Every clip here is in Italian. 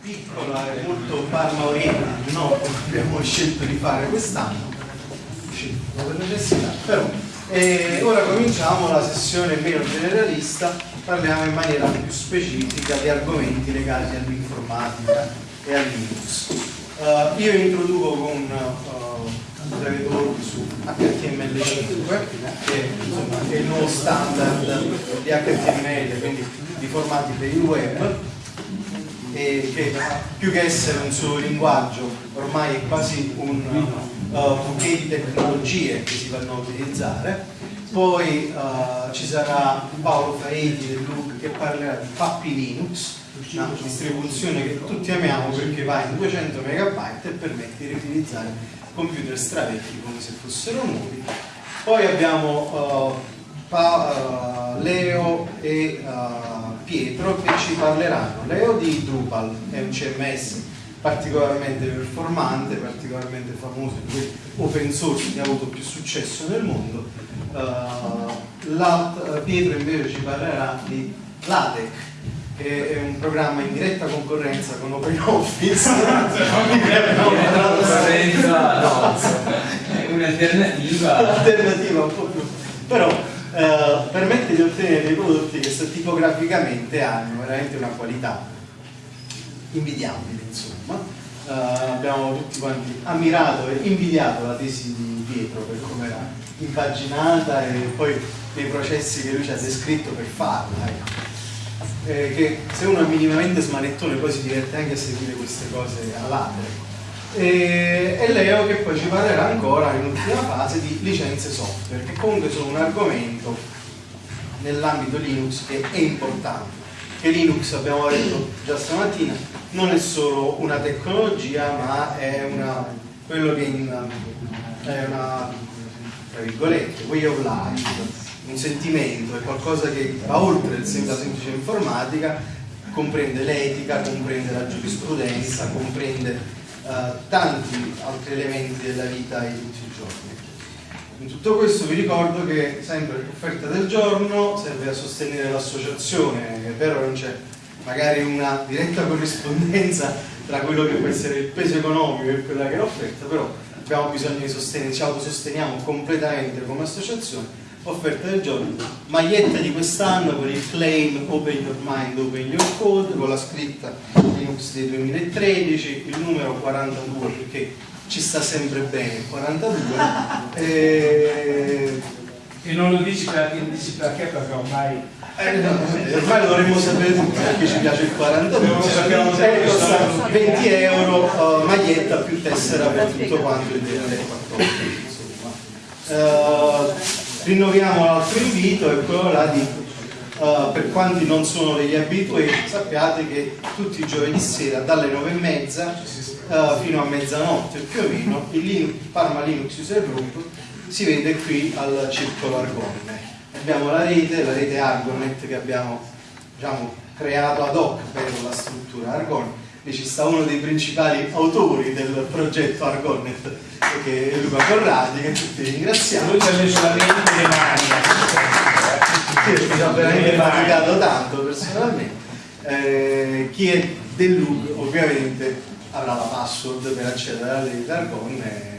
piccola e molto parma oriented, no? Abbiamo scelto di fare quest'anno, scelto per necessità, però. E ora cominciamo la sessione meno generalista, parliamo in maniera più specifica di argomenti legati all'informatica e al Linux. Uh, io introduco con uh, un breve talk su HTML5, che insomma, è il nuovo standard di HTML, quindi di formati per il web, e che più che essere un solo linguaggio ormai è quasi un uh, di tecnologie che si vanno a utilizzare. Poi uh, ci sarà Paolo Faeti del Look che parlerà di Pappi Linux una distribuzione che tutti amiamo perché va in 200 MB e permette di riutilizzare computer stravecchi come se fossero nuovi. Poi abbiamo uh, Leo e Pietro che ci parleranno. Leo di Drupal, è un CMS particolarmente performante, particolarmente famoso, open source che ha avuto più successo nel mondo. Uh, Pietro invece ci parlerà di LaTeX, che è un programma in diretta concorrenza con OpenOffice. un'alternativa. Un'alternativa un po' più. Però eh, permette di ottenere dei prodotti che tipograficamente hanno veramente una qualità invidiabile insomma Uh, abbiamo tutti quanti ammirato e invidiato la tesi di Pietro per come era impaginata e poi nei processi che lui ci ha descritto per farla ecco. eh, che se uno è minimamente smanettone poi si diverte anche a seguire queste cose all'altro e, e Leo che poi ci parlerà ancora in ultima fase di licenze software che comunque sono un argomento nell'ambito Linux che è importante. Che Linux abbiamo detto già stamattina non è solo una tecnologia ma è una, quello che in, è una tra virgolette way of life un sentimento, è qualcosa che va oltre la semplice informatica comprende l'etica, comprende la giurisprudenza, comprende tanti altri elementi della vita di tutti i giorni. In tutto questo vi ricordo che sempre l'offerta del giorno serve a sostenere l'associazione, è vero non c'è magari una diretta corrispondenza tra quello che può essere il peso economico e quella che è l'offerta, però abbiamo bisogno di sostenere, ci autososteniamo completamente come associazione offerta del giorno, maglietta di quest'anno con il claim Open Your Mind, Open Your Code, con la scritta Linux del 2013, il numero 42 perché ci sta sempre bene il 42 e... e non lo dici perché, dici perché, perché ormai eh, no, ormai lo dovremmo sapere tutti perché ci piace il 42 eh, costa 20 euro uh, maglietta più tessera per tutto quanto il 2014 uh, rinnoviamo l'altro invito e quello là di uh, per quanti non sono degli abituati sappiate che tutti i giovedì sera dalle nove e mezza uh, fino a mezzanotte più o meno il Linux, Parma Linux User Group si vede qui al circolo Argonne abbiamo la rete, la rete Argonet che abbiamo diciamo, creato ad hoc per la struttura Argonne e ci sta uno dei principali autori del progetto Che è Luca Corradi che tutti ringraziamo. Lui ci ha messo la mente le mani ci ha veramente faticato tanto personalmente. Eh, chi è del LUG ovviamente avrà la password per accedere alla rete Argonne eh,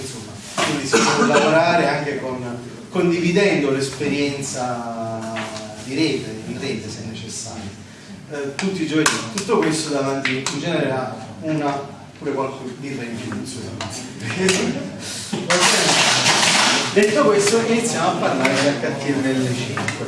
insomma quindi si può lavorare anche con, condividendo l'esperienza di rete, in rete se necessario. Eh, tutti i giovedì. Tutto questo davanti in genere a una pure qualche birra in più. Detto questo iniziamo a parlare di HTML5.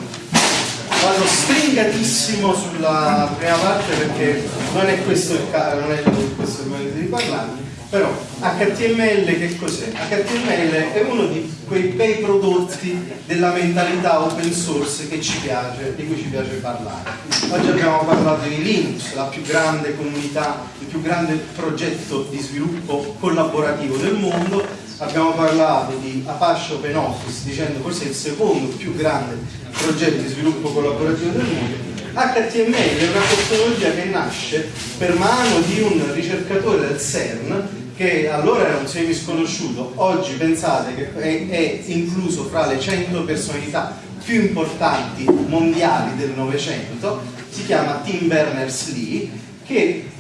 Vado stringatissimo sulla prima parte perché non è questo il, non è questo il momento di parlarne però HTML che cos'è? HTML è uno di quei bei prodotti della mentalità open source piace, di cui ci piace parlare. Oggi abbiamo parlato di Linux, la più grande comunità, il più grande progetto di sviluppo collaborativo del mondo, abbiamo parlato di Apache Open Office dicendo forse il secondo più grande progetto di sviluppo collaborativo del mondo. HTML è una tecnologia che nasce per mano di un ricercatore del CERN che allora era un semi sconosciuto, oggi pensate che è, è incluso fra le 100 personalità più importanti mondiali del Novecento, si chiama Tim Berners-Lee, che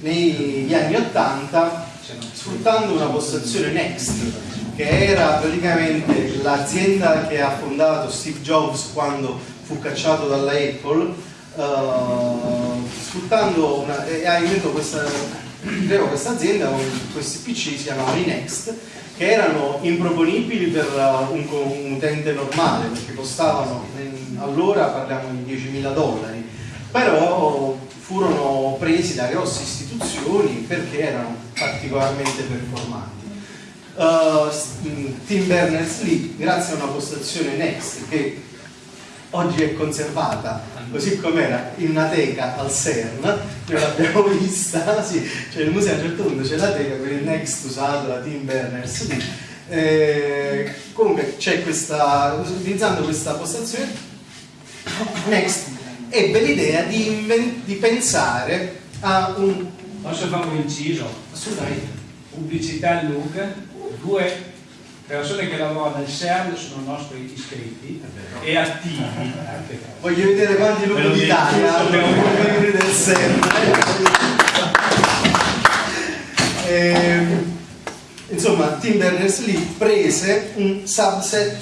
negli anni 80 sfruttando una postazione Next che era praticamente l'azienda che ha fondato Steve Jobs quando fu cacciato dalla Apple uh, sfruttando una, e ha inventato questa, questa azienda questi PC si chiamavano i Next che erano improponibili per uh, un, un, utente normale perché costavano allora parliamo di 10.000 dollari però furono presi da grosse istituzioni perché erano particolarmente performanti Uh, Tim Berners-Lee, grazie a una postazione Next che oggi è conservata così com'era in una teca al CERN, noi l'abbiamo vista, sì, cioè il museo a un certo punto c'è la teca con il Next usato da Tim Berners-Lee. Eh, comunque c'è questa, utilizzando questa postazione Next ebbe l'idea di, di pensare a un... Posso fare un inciso? Assolutamente. Pubblicità in look due persone che lavorano nel CERN sono nostri iscritti e attivi. Voglio vedere quanti lupi d'Italia hanno del CERN. Eh, insomma, Tim Berners-Lee prese un subset,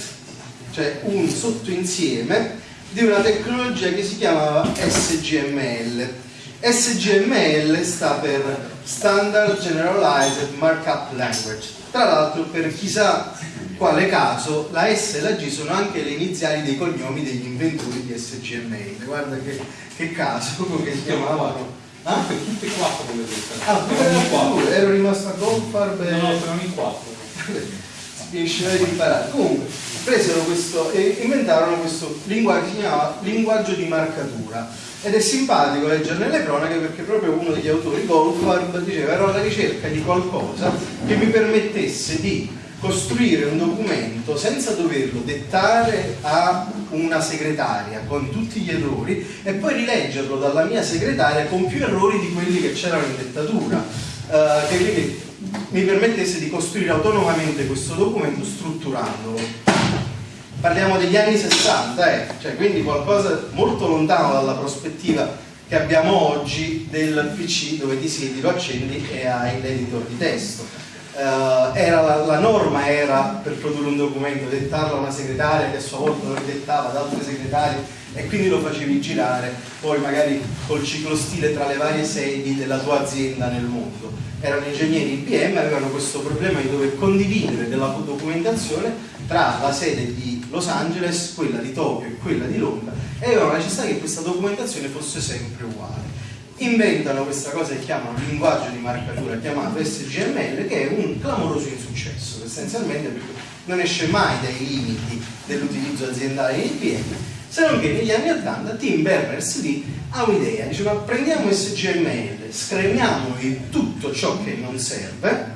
cioè un sottoinsieme di una tecnologia che si chiamava SGML. SGML sta per Standard Generalized Markup Language tra l'altro per chissà quale caso la S e la G sono anche le iniziali dei cognomi degli inventori di SGML. Guarda che, che caso, come si chiamavano. Ah? Tutte e quattro come. Ah, ero, ero rimasto a Goldfarb e... No, no, sono in quattro. Riuscirai di imparare. Comunque, presero questo e inventarono questo linguaggio che si chiamava linguaggio di marcatura ed è simpatico leggere nelle cronache perché proprio uno degli autori, Goldfarb, diceva ero alla ricerca di qualcosa che mi permettesse di costruire un documento senza doverlo dettare a una segretaria con tutti gli errori e poi rileggerlo dalla mia segretaria con più errori di quelli che c'erano in dettatura uh, che quindi mi permettesse di costruire autonomamente questo documento strutturandolo parliamo degli anni 60, eh? cioè, quindi qualcosa molto lontano dalla prospettiva che abbiamo oggi del PC dove ti siedi, lo accendi e hai l'editor di testo. Era la, la, norma era per produrre un documento dettarlo a una segretaria che a sua volta lo ridettava ad altre segretarie e quindi lo facevi girare poi magari col ciclostile tra le varie sedi della tua azienda nel mondo erano ingegneri IBM avevano questo problema di dover condividere della documentazione tra la sede di Los Angeles, quella di Tokyo e quella di Londra e avevano la necessità che questa documentazione fosse sempre uguale. Inventano questa cosa che chiamano linguaggio di marcatura chiamato SGML che è un clamoroso insuccesso, essenzialmente perché non esce mai dai limiti dell'utilizzo aziendale di IBM, se non che negli anni 80 Tim Berners-Lee ha un'idea, dice ma prendiamo SGML, scremiamo tutto ciò che non serve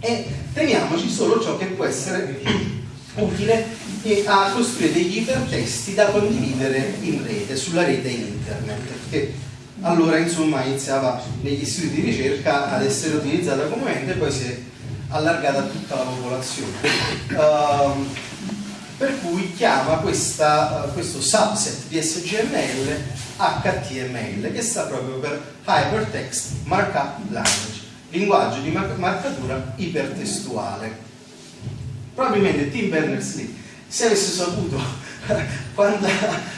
e teniamoci solo ciò che può essere utile a costruire degli ipertesti da condividere in rete, sulla rete internet, che allora insomma iniziava negli istituti di ricerca ad essere utilizzata comunemente e poi si è allargata a tutta la popolazione. Uh, per cui chiama questa, uh, questo subset di SGML HTML che sta proprio per Hypertext Markup Language, linguaggio di marcatura ipertestuale. Probabilmente Tim Berners-Lee se avesse saputo quanta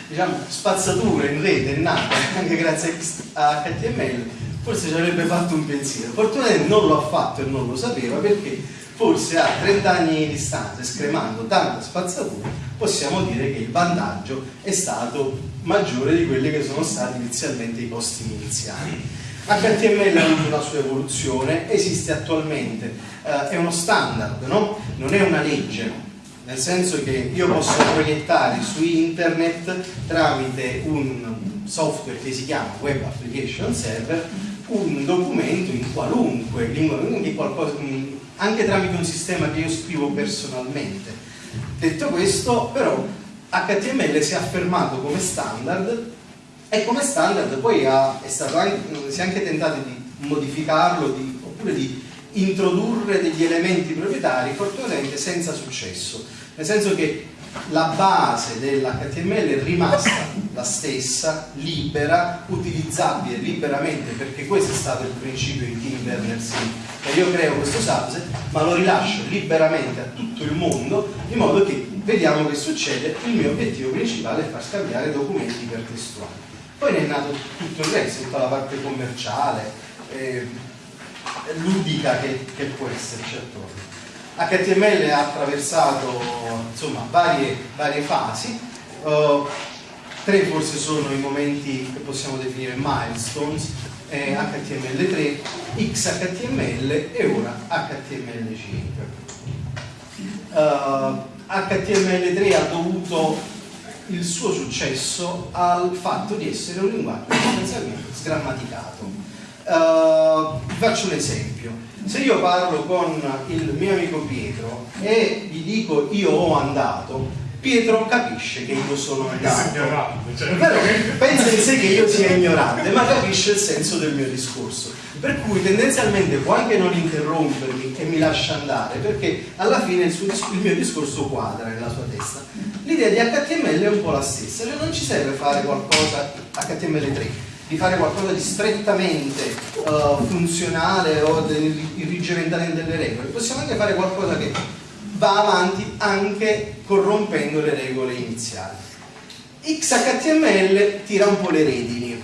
diciamo, spazzatura in rete è nata anche grazie a HTML forse ci avrebbe fatto un pensiero. Fortunatamente non lo ha fatto e non lo sapeva perché forse a 30 anni di distanza scremando tanta spazzatura possiamo dire che il vantaggio è stato maggiore di quelli che sono stati inizialmente i costi iniziali HTML ha avuto una sua evoluzione, esiste attualmente, eh, è uno standard, no? non è una legge, nel senso che io posso proiettare su internet tramite un software che si chiama Web Application Server un documento in qualunque lingua, qualcosa, anche tramite un sistema che io scrivo personalmente. Detto questo, però, HTML si è affermato come standard e come standard poi ha, anche, si è anche tentato di modificarlo di, oppure di introdurre degli elementi proprietari fortunatamente senza successo nel senso che la base dell'HTML è rimasta la stessa, libera, utilizzabile liberamente perché questo è stato il principio di Tim Berners-Lee io creo questo subset ma lo rilascio liberamente a tutto il mondo in modo che vediamo che succede. Il mio obiettivo principale è far scambiare documenti ipertestuali poi ne è nato tutto il resto, tutta la parte commerciale eh, ludica che, che può esserci attorno HTML ha attraversato insomma, varie, varie fasi, uh, tre forse sono i momenti che possiamo definire milestones, eh, HTML3, XHTML e ora HTML5. Uh, HTML3 ha dovuto il suo successo al fatto di essere un linguaggio sostanzialmente sgrammaticato. Uh, faccio un esempio se io parlo con il mio amico Pietro e gli dico io ho andato Pietro capisce che io sono andato. Però, pensa in sé che io sia ignorante ma capisce il senso del mio discorso. Per cui tendenzialmente può anche non interrompermi e mi lascia andare perché alla fine il, suo, il mio discorso quadra nella sua testa. L'idea di HTML è un po' la stessa cioè non ci serve fare qualcosa HTML3 di fare qualcosa di strettamente uh, funzionale o di irrigimentare delle regole, possiamo anche fare qualcosa che va avanti anche corrompendo le regole iniziali. XHTML tira un po' le redini.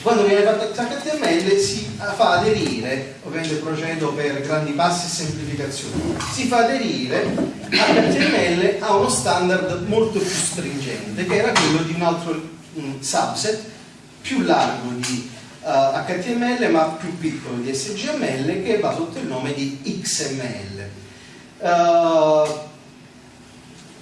Quando viene fatto XHTML si fa aderire, ovviamente procedo per grandi passi e semplificazioni, si fa aderire HTML a uno standard molto più stringente che era quello di un altro subset più largo di uh, eh, HTML ma più piccolo di SGML che va sotto il nome di XML. Uh,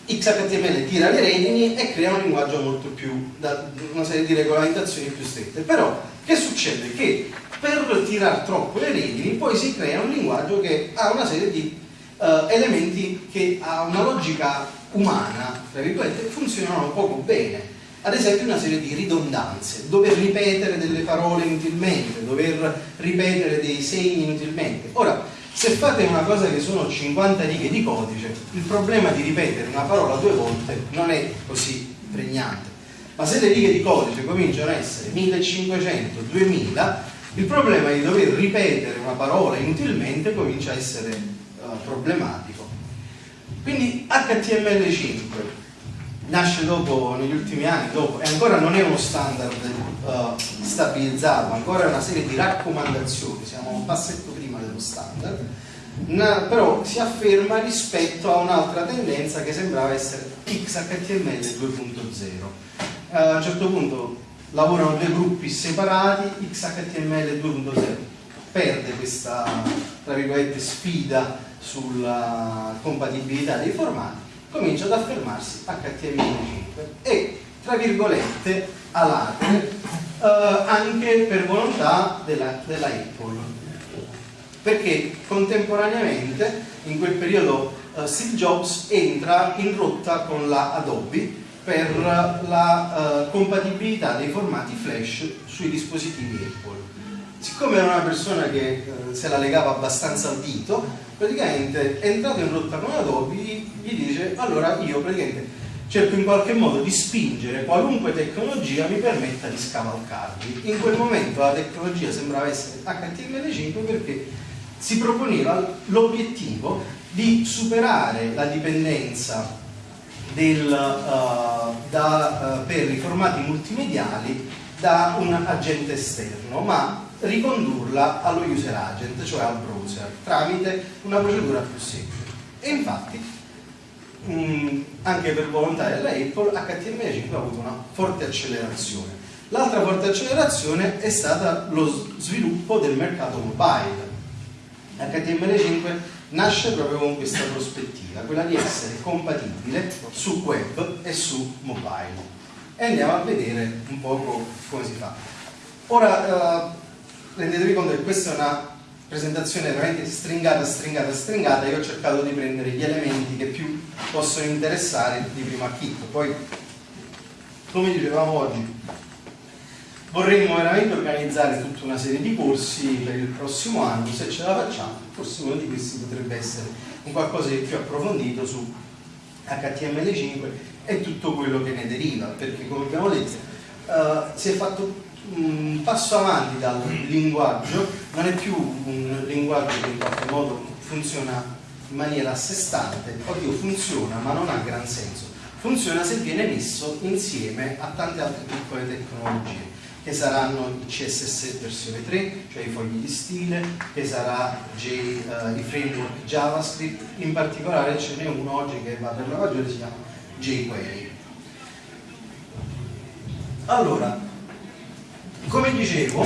eh, XHTML tira le redini e crea un linguaggio molto più, da, una serie di regolamentazioni più strette. Però che succede? Che per tirare troppo le redini poi si crea un linguaggio che ha una serie di uh, elementi che ha una logica umana, tra virgolette, funzionano poco bene ad esempio una serie di ridondanze, dover ripetere delle parole inutilmente, dover ripetere dei segni inutilmente. Ora, se fate una cosa che sono 50 righe di codice, il problema di ripetere una parola due volte non è così pregnante. Ma se le righe di codice cominciano a essere 1500, 2000, il problema di dover ripetere una parola inutilmente comincia a essere uh, problematico. Quindi HTML5 nasce dopo, negli ultimi anni, dopo, e ancora non è uno standard uh, stabilizzato, ancora è una serie di raccomandazioni, siamo un passetto prima dello standard, na, però si afferma rispetto a un'altra tendenza che sembrava essere XHTML 2.0. Uh, a un certo punto lavorano due gruppi separati, XHTML 2.0 perde questa sfida sulla compatibilità dei formati comincia ad affermarsi HTML5 e tra virgolette alate eh, anche per volontà della, della, Apple. Perché contemporaneamente in quel periodo eh, Steve Jobs entra in rotta con la Adobe per la eh, compatibilità dei formati flash sui dispositivi Apple siccome era una persona che eh, se la legava abbastanza al dito praticamente è entrato in rotta con Adobe gli dice allora io praticamente cerco in qualche modo di spingere qualunque tecnologia mi permetta di scavalcarvi in quel momento la tecnologia sembrava essere HTML5 perché si proponeva l'obiettivo di superare la dipendenza del, uh, da, uh, per i formati multimediali da un agente esterno ma ricondurla allo user agent, cioè al browser, tramite una procedura più semplice. E infatti, mh, mm, anche per volontà della Apple, HTML5 ha avuto una forte accelerazione. L'altra forte accelerazione è stata lo sviluppo del mercato mobile. HTML5 nasce proprio con questa prospettiva, quella di essere compatibile su web e su mobile. E andiamo a vedere un po' come si fa. Ora, uh, rendetevi conto che questa è una presentazione veramente stringata, stringata, stringata, io ho cercato di prendere gli elementi che più possono interessare di primo acchito. Poi, come dicevamo oggi, vorremmo veramente organizzare tutta una serie di corsi per il prossimo anno, se ce la facciamo, forse uno di questi potrebbe essere un qualcosa di più approfondito su HTML5 e tutto quello che ne deriva, perché come abbiamo detto eh, si è fatto un passo avanti dal linguaggio, non è più un linguaggio che in qualche modo funziona in maniera a sé stante, oddio funziona ma non ha gran senso, funziona se viene messo insieme a tante altre piccole tecnologie che saranno il CSS versione 3, cioè i fogli di stile, che sarà J, uh, i framework JavaScript, in particolare ce n'è uno oggi che va per la maggiore, si chiama jQuery. Allora, come dicevo,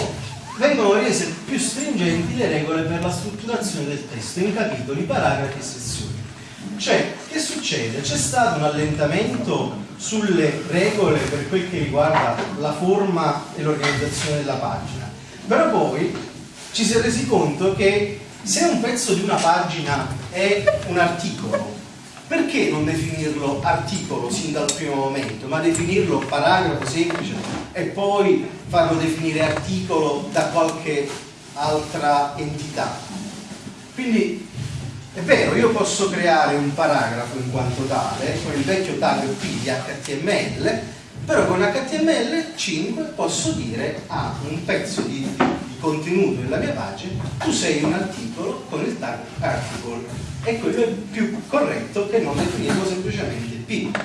vengono rese più stringenti le regole per la strutturazione del testo in capitoli, paragrafi e sezioni. Cioè, che succede? C'è stato un allentamento sulle regole per quel che riguarda la forma e l'organizzazione della pagina, però poi ci si è resi conto che se un pezzo di una pagina è un articolo, perché non definirlo articolo sin dal primo momento, ma definirlo paragrafo semplice e poi farlo definire articolo da qualche altra entità? Quindi è vero, io posso creare un paragrafo in quanto tale, con il vecchio tag P di HTML, però con HTML5 posso dire a un pezzo di, di, contenuto della mia pagina, tu sei un articolo con il tag article. E quello è più corretto che non definirlo semplicemente P.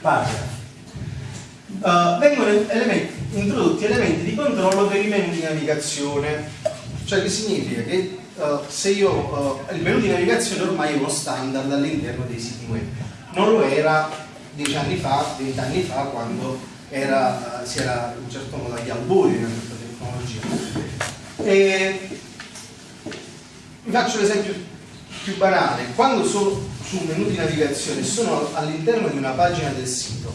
Paragrafo. Uh, vengono elementi, introdotti elementi di controllo per i menu di navigazione, cioè che significa che uh, se io uh, il menu di navigazione ormai è uno standard all'interno dei siti web non lo era dieci anni fa, vent'anni fa quando era, uh, si era in un certo modo agli albori certa tecnologia e vi faccio l'esempio più banale quando sono su un menu di navigazione sono all'interno di una pagina del sito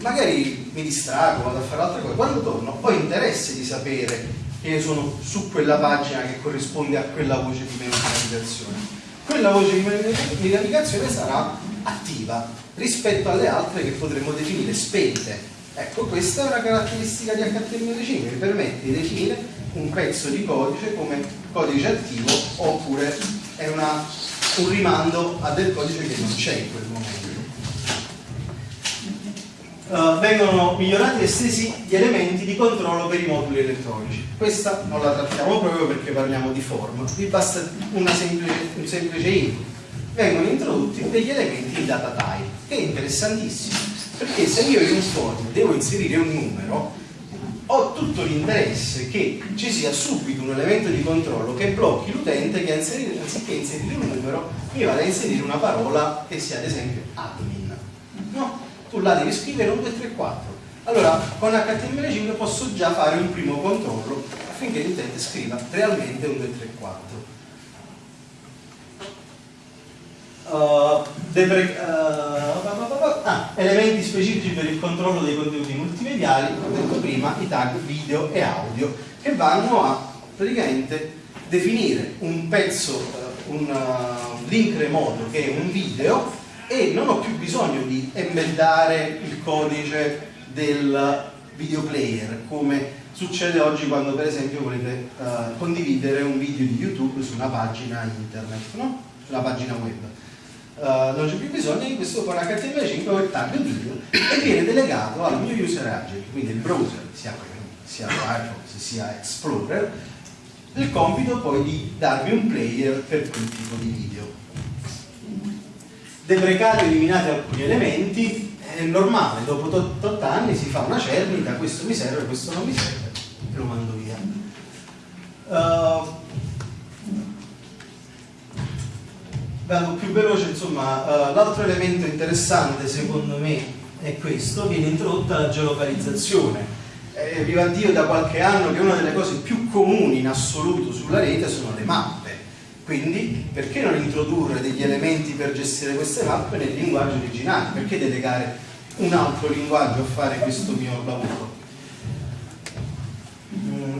magari mi distrago, vado a fare altre cose quando torno ho interesse di sapere che sono su quella pagina che corrisponde a quella voce di menu di navigazione. Quella voce di navigazione sarà attiva rispetto alle altre che potremmo definire spente. Ecco, questa è una caratteristica di HTML5 che permette di definire un pezzo di codice come codice attivo oppure è una, un rimando a del codice che non c'è in quel momento. Uh, vengono migliorati e estesi gli elementi di controllo per i moduli elettronici. Questa non la trattiamo proprio perché parliamo di form, vi basta semplice, un semplice input. Vengono introdotti degli elementi di data type, che è interessantissimo, perché se io in un form devo inserire un numero, ho tutto l'interesse che ci sia subito un elemento di controllo che blocchi l'utente che anziché inserire un numero mi vada a inserire una parola che sia ad esempio admin. No? tu là devi scrivere un 2, 3, 4 allora con HTML5 posso già fare un primo controllo affinché l'utente scriva realmente un 2, 3, 4 Uh, depre, uh, ah, elementi specifici per il controllo dei contenuti multimediali, come detto prima, i tag video e audio, che vanno a praticamente definire un pezzo, uh, un link remoto che è un video e non ho più bisogno di embeddare il codice del video player come succede oggi quando per esempio volete uh, condividere un video di YouTube su una pagina internet, no? sulla pagina web. Uh, non c'è più bisogno di questo con HTML5 o il tag video e viene delegato al mio user agent, quindi il browser, sia, sia Firefox sia Explorer, il compito poi di darmi un player per quel tipo di video deprecati eliminati alcuni elementi, è normale, dopo 8 anni si fa una cernita, questo mi serve, questo non mi serve, e lo mando via. Uh, vado più veloce, insomma, uh, l'altro elemento interessante secondo me è questo, viene introdotta la geolocalizzazione. Eh, viva Dio da qualche anno che una delle cose più comuni in assoluto sulla rete sono le mappe quindi perché non introdurre degli elementi per gestire queste mappe nel linguaggio originale? Perché delegare un altro linguaggio a fare questo mio lavoro?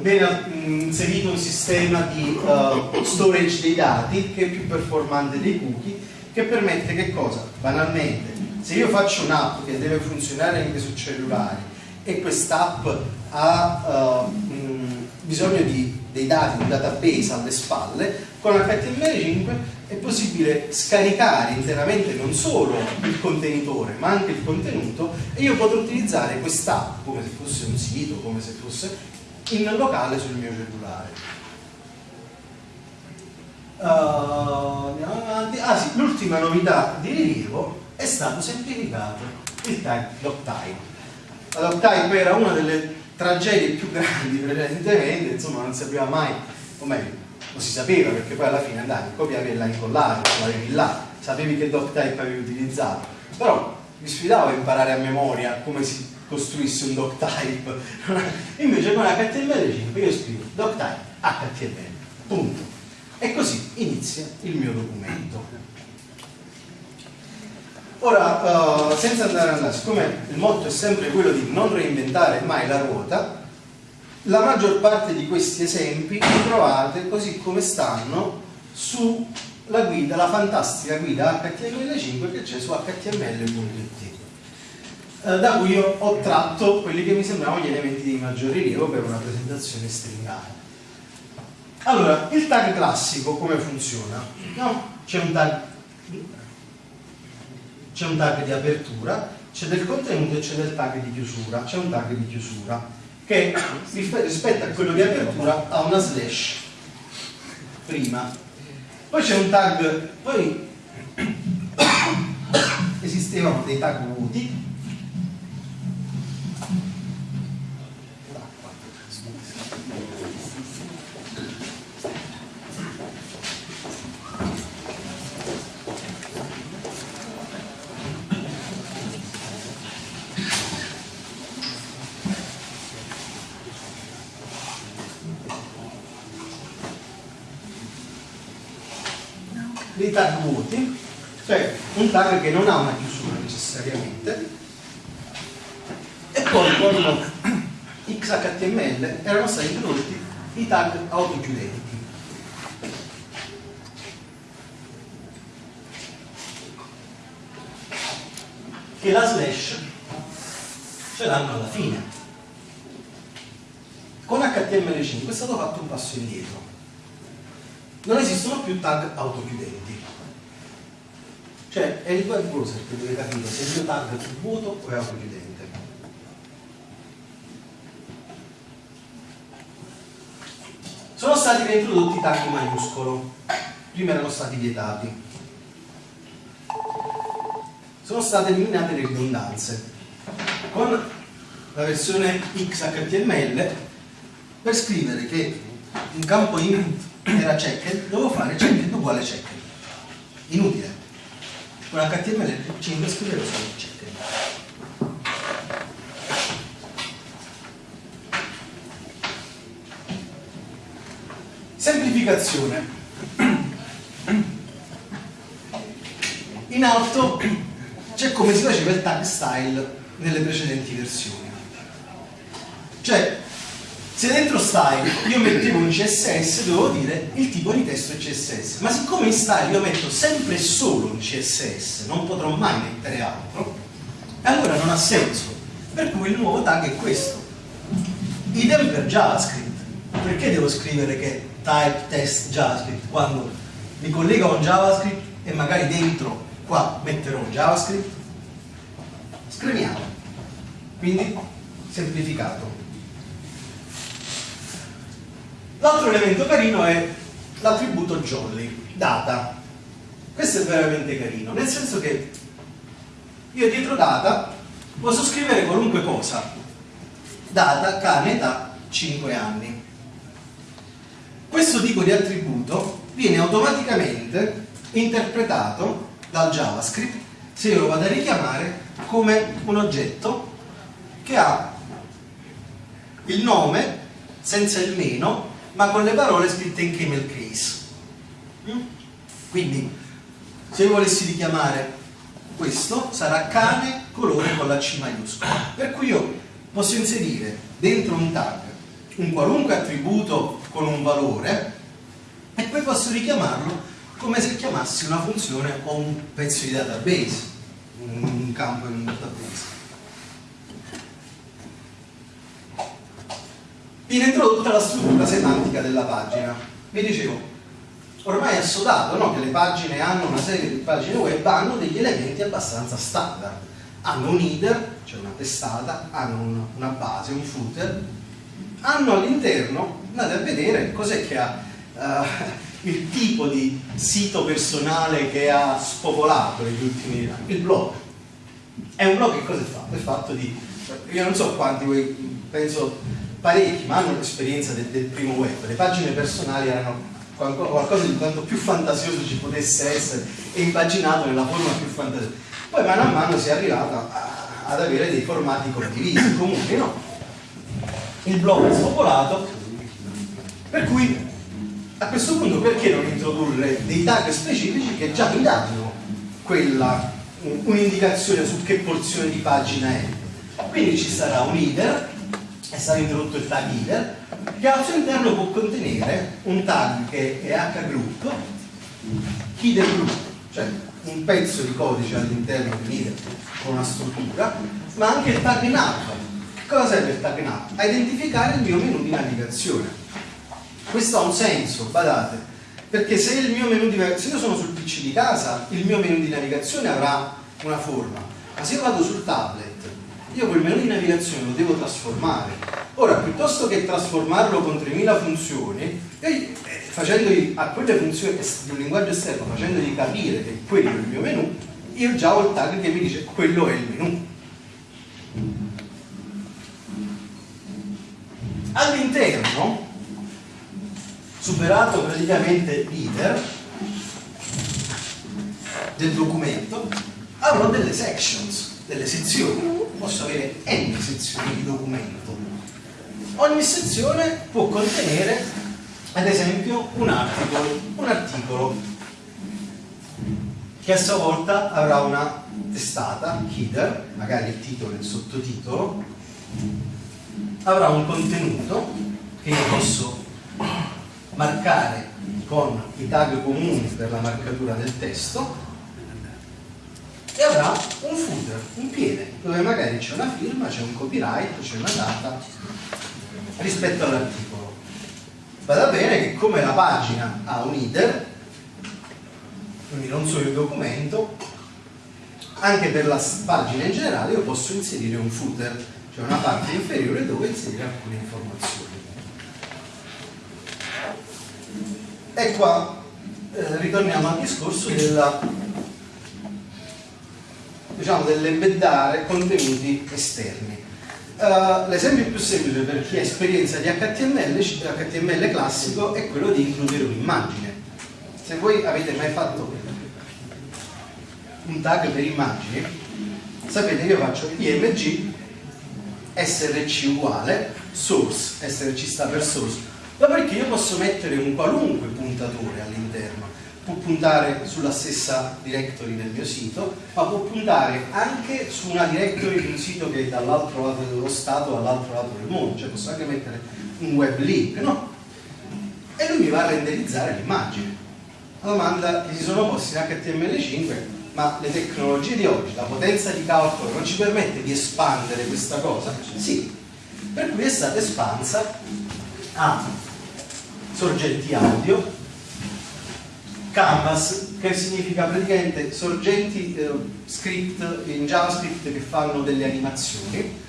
Mm, viene mm, inserito un sistema di uh, storage dei dati che è più performante dei cookie che permette che cosa? Banalmente, se io faccio un'app che deve funzionare anche su cellulari e quest'app ha uh, mh, bisogno di, dei dati, un database alle spalle, con HTML5 è possibile scaricare interamente non solo il contenitore ma anche il contenuto e io potrò utilizzare quest'app come se fosse un sito, come se fosse in locale sul mio cellulare. Uh, andiamo avanti. Ah sì, l'ultima novità di rilievo è stato semplificato il time doctime. La doctime era una delle tragedie più grandi precedentemente, insomma non sapeva mai, o meglio, lo si sapeva perché poi alla fine andavi, copiavi e la incollavi, l'avevi là, sapevi che doctype avevi utilizzato, però mi sfidavo a imparare a memoria come si costruisse un doctype, invece con HTML5 io scrivo doctype HTML, punto. E così inizia il mio documento. Ora, uh, senza andare a andare, siccome il motto è sempre quello di non reinventare mai la ruota, la maggior parte di questi esempi li trovate così come stanno sulla guida, la fantastica guida HTML5 che c'è su html.it da cui io ho tratto quelli che mi sembravano gli elementi di maggior rilievo per una presentazione stringata. Allora, il tag classico come funziona? No? C'è un tag c'è un tag di apertura, c'è del contenuto e c'è del tag di chiusura, c'è un tag di chiusura che rispetto a quello di apertura ha una slash prima poi c'è un tag poi esistevano dei tag vuoti dei tag vuoti, cioè un tag che non ha una chiusura necessariamente, e poi con XHTML erano stati introdotti i tag autochiudenti. Che la slash ce l'hanno alla fine. Con HTML5 è stato fatto un passo indietro non esistono più tag autochiudenti. Cioè è il web browser che deve capire se il mio tag è vuoto o è autochiudente. Sono stati reintrodotti i tag maiuscolo, prima erano stati vietati. Sono state eliminate le ridondanze. Con la versione XHTML per scrivere che un campo input era checked, dovevo fare checked uguale checked. Inutile. Con HTML5 scrivevo solo checked. Semplificazione. In alto c'è come si faceva il tag style nelle precedenti versioni. Cioè, se dentro style io mettevo un CSS dovevo dire il tipo di testo è CSS ma siccome in style io metto sempre solo un CSS non potrò mai mettere altro allora non ha senso. Per cui il nuovo tag è questo. Idem per JavaScript. Perché devo scrivere che type test JavaScript? Quando mi collego a un JavaScript e magari dentro qua metterò un JavaScript? Scriviamo. Quindi semplificato L'altro elemento carino è l'attributo jolly, data. Questo è veramente carino, nel senso che io dietro data posso scrivere qualunque cosa. Data, cane, età, 5 anni. Questo tipo di attributo viene automaticamente interpretato dal JavaScript se io lo vado a richiamare come un oggetto che ha il nome senza il meno ma con le parole scritte in camel case. Mm? Quindi, se io volessi richiamare questo, sarà cane colore con la C maiuscola. Per cui io posso inserire dentro un tag un qualunque attributo con un valore e poi posso richiamarlo come se chiamassi una funzione o un pezzo di database, un campo in un database. Viene introdotta la struttura semantica della pagina. Vi dicevo, ormai è assodato no? che le pagine hanno una serie di pagine web hanno degli elementi abbastanza standard hanno un header, cioè una testata hanno un- una base, un footer hanno all'interno andate a vedere cos'è che ha eh, il tipo di sito personale che ha spopolato negli ultimi anni il blog è un blog che cosa è fatto? è fatto di io non so quanti voi penso parecchi ma hanno l'esperienza del, del primo web. Le pagine personali erano qualco- qualcosa di quanto più fantasioso ci potesse essere e impaginato nella forma più fantasiosa. Poi mano a mano si è arrivato ad avere dei formati condivisi. Comuni no? il blog è spopolato per cui a questo punto perché non introdurre dei tag specifici che già mi danno un'indicazione su che porzione di pagina è? Quindi ci sarà un header è stato introdotto il tag header che al suo interno può contenere un tag che è hgroup header group cioè un pezzo di codice all'interno di un header con una struttura ma anche il tag nav che cosa serve il tag nav? a identificare il mio menu di navigazione. Questo ha un senso, badate, perché se il mio menu di se io sono sul PC di casa, il mio menu di navigazione avrà una forma, ma se io vado sul tablet, io quel menu di navigazione lo devo trasformare. Ora, piuttosto che trasformarlo con 3000 funzioni, io, eh, facendogli a quelle funzioni di un linguaggio esterno, facendogli capire che quello è il mio menu, io già ho il tag che mi dice quello è il menu. All'interno superato praticamente l'iter del documento, avrò delle sections, delle sezioni. Posso avere n sezioni di documento. Ogni sezione può contenere, ad esempio, un articolo, un articolo che a sua volta avrà una testata, header, magari il titolo e il sottotitolo, avrà un contenuto che io posso marcare con i tag comuni per la marcatura del testo e avrà un footer, un piede, dove magari c'è una firma, c'è un copyright, c'è una data rispetto all'articolo. Vada bene che come la pagina ha un header, quindi non solo il documento, anche per la pagina in generale io posso inserire un footer, cioè una parte inferiore dove inserire alcune informazioni. E qua eh, ritorniamo al discorso della, diciamo, dell'embeddare contenuti esterni. Eh, l'esempio più semplice per chi ha esperienza di HTML, HTML classico è quello di includere un'immagine. Se voi avete mai fatto un tag per immagini, sapete che io faccio img src uguale source, src sta per source, Dopodiché io posso mettere un qualunque puntatore all'interno, può puntare sulla stessa directory del mio sito, ma può puntare anche su una directory di un sito che è dall'altro lato dello Stato dall'altro lato del mondo, cioè posso anche mettere un web link, no? E lui mi va a renderizzare l'immagine. La domanda che si sono posti in HTML5, ma le tecnologie di oggi, la potenza di calcolo non ci permette di espandere questa cosa? Sì, per cui è stata espansa a sorgenti audio, canvas che significa praticamente sorgenti eh, script in JavaScript che fanno delle animazioni.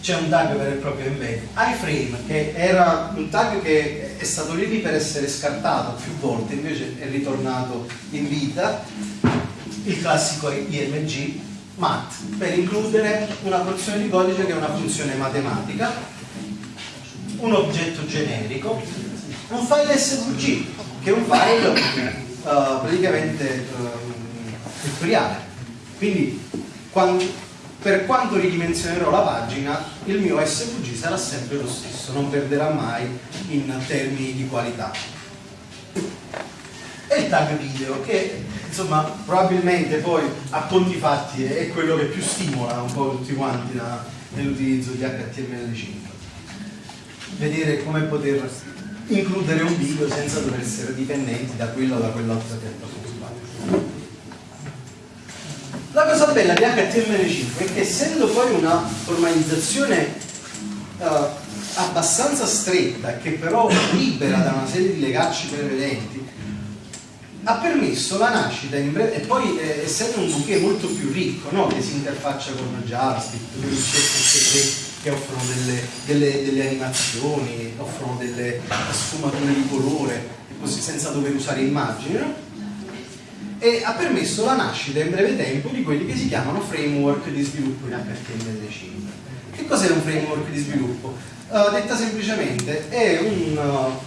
C'è un tag vero e proprio embed iframe che era un tag che è stato lì lì per essere scartato più volte invece è ritornato in vita. Il classico img mat. Per includere una porzione di codice che è una funzione matematica. Un oggetto generico un file svg che è un file eh, praticamente ehm, vettoriale quindi quan- per quanto ridimensionerò la pagina il mio svg sarà sempre lo stesso non perderà mai in termini di qualità. E il tag video che insomma probabilmente poi a conti fatti è quello che più stimola un po' tutti quanti nell'utilizzo di HTML5 vedere come poter includere un video senza dover essere dipendenti da quello o da quell'altra piattaforma la cosa bella di HTML5 è che essendo poi una formalizzazione eh, abbastanza stretta, che però libera da una serie di legacci prevedenti, ha permesso la nascita e poi eh, essendo un bouquet molto più ricco, no? che si interfaccia con JavaScript, con i CSS3 che offrono delle, delle, delle, animazioni, offrono delle sfumature di colore, così senza dover usare immagini, no? e ha permesso la nascita in breve tempo di quelli che si chiamano framework di sviluppo in HTML5. Che cos'è un framework di sviluppo? Uh, detta semplicemente è un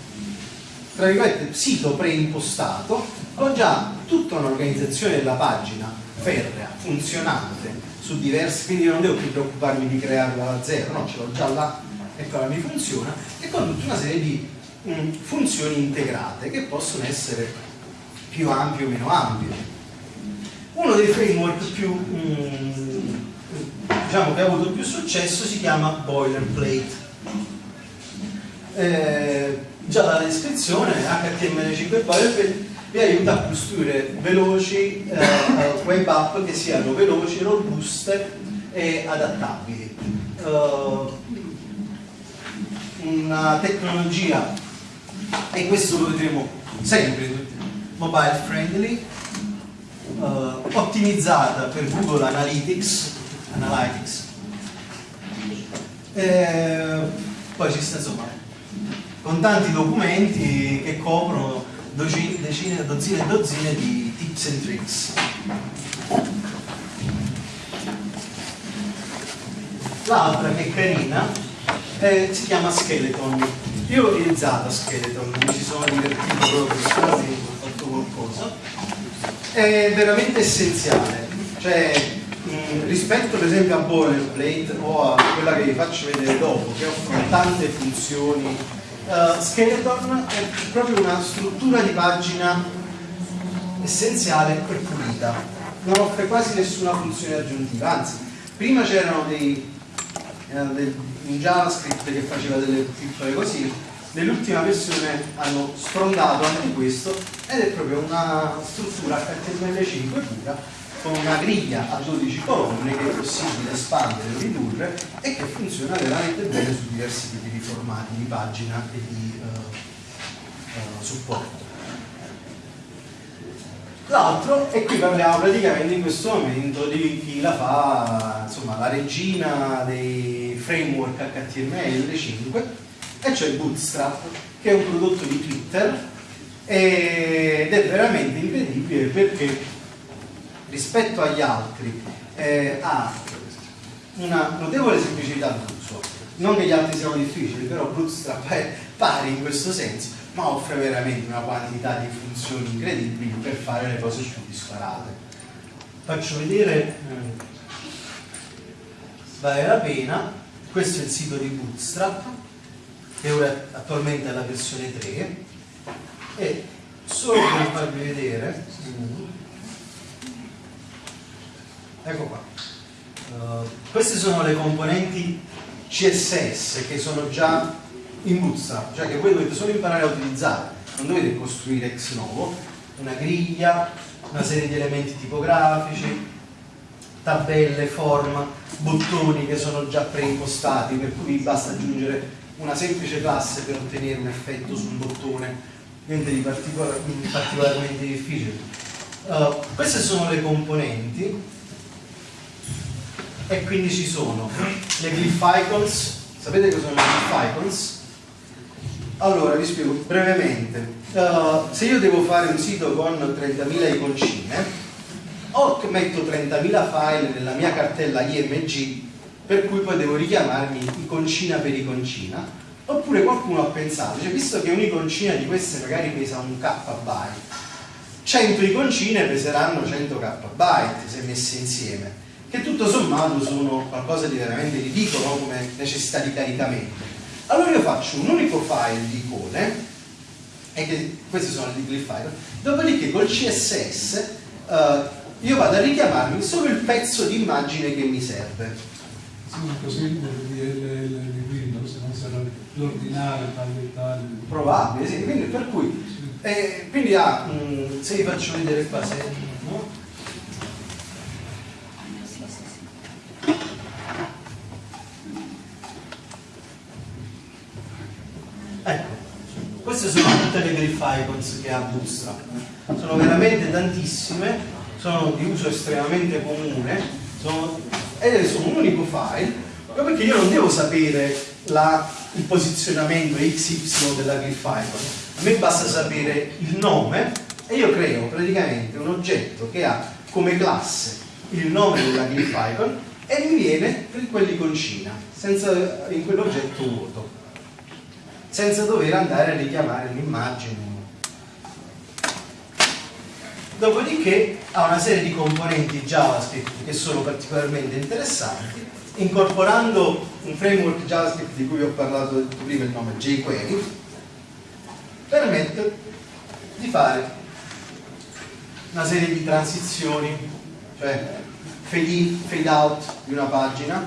uh, sito preimpostato con già tutta un'organizzazione della pagina ferrea, funzionante su diversi, quindi io non devo più preoccuparmi di crearla da zero, no, ce l'ho già là, eccola mi funziona, e con tutta una serie di um, funzioni integrate che possono essere più ampio o meno ampio. Uno dei framework più, mm, diciamo che ha avuto più successo si chiama Boilerplate. Eh, già dalla descrizione HTML5 Boilerplate vi aiuta a costruire veloci eh, web app che siano veloci, robuste e adattabili. Uh, una tecnologia, e questo lo vedremo sempre mobile friendly, uh, ottimizzata per Google Analytics, Analytics. E poi ci sta insomma con tanti documenti che coprono decine, dozzine e dozzine di tips and tricks. L'altra che è carina eh, si chiama Skeleton. Io ho utilizzato Skeleton, mi ci sono divertito proprio personalmente qualcosa, è veramente essenziale. Cioè, mh, rispetto per esempio a Boilerplate o a quella che vi faccio vedere dopo, che offrono tante funzioni, uh, Skeleton è proprio una struttura di pagina essenziale e pulita. Non offre quasi nessuna funzione aggiuntiva, anzi, prima c'erano dei, eh, dei, un JavaScript che faceva delle piccole cosine, nell'ultima versione hanno sfrondato anche questo ed è proprio una struttura HTML5 pura con una griglia a 12 colonne che è possibile espandere o ridurre e che funziona veramente bene su diversi tipi di formati di pagina e di uh, uh, supporto. L'altro, e qui parliamo praticamente in questo momento di chi la fa, insomma, la regina dei framework HTML5 e cioè Bootstrap che è un prodotto di Twitter ed è veramente incredibile perché rispetto agli altri eh, ha una notevole semplicità d'uso non che gli altri siano difficili però Bootstrap è pari in questo senso ma offre veramente una quantità di funzioni incredibili per fare le cose più disparate. Faccio vedere eh, vale la pena. Questo è il sito di Bootstrap che ora attualmente è la versione 3 e solo per farvi vedere ecco qua uh, queste sono le componenti CSS che sono già in Bootstrap cioè che voi dovete solo imparare a utilizzare non dovete costruire ex novo una griglia una serie di elementi tipografici tabelle, form, bottoni che sono già preimpostati per cui basta aggiungere una semplice classe per ottenere un effetto su un bottone, niente di particolar particolarmente difficile. Uh, queste sono le componenti e quindi ci sono le glyph icons, sapete cosa sono le glyph icons? Allora vi spiego brevemente, uh, se io devo fare un sito con 30.000 iconcine o metto 30.000 file nella mia cartella IMG per cui poi devo richiamarmi iconcina per iconcina oppure qualcuno ha pensato cioè visto che un'iconcina di queste magari pesa un k byte 100 iconcine peseranno 100 k byte se messe insieme che tutto sommato sono qualcosa di veramente ridicolo come necessità di caricamento allora io faccio un unico file di icone e che questi sono i glyph file dopodiché col CSS eh, io vado a richiamarmi solo il pezzo di immagine che mi serve sì, ma così di Windows non sarà l'ordinare tal e tal. Probabile, sì, quindi per cui, eh, quindi ah, mh, mm, se vi faccio vedere qua, se, no? Icons che ha Bootstrap. Sono veramente tantissime, sono di uso estremamente comune sono, ed sono un unico file, proprio perché io non devo sapere la, il posizionamento XY della glyph icon, a me basta sapere il nome e io creo praticamente un oggetto che ha come classe il nome della glyph icon e mi viene quell'iconcina senza in quell'oggetto vuoto senza dover andare a richiamare l'immagine dopodiché ha una serie di componenti JavaScript che sono particolarmente interessanti incorporando un framework JavaScript di cui ho parlato prima il nome jQuery permette di fare una serie di transizioni cioè fade in, fade out di una pagina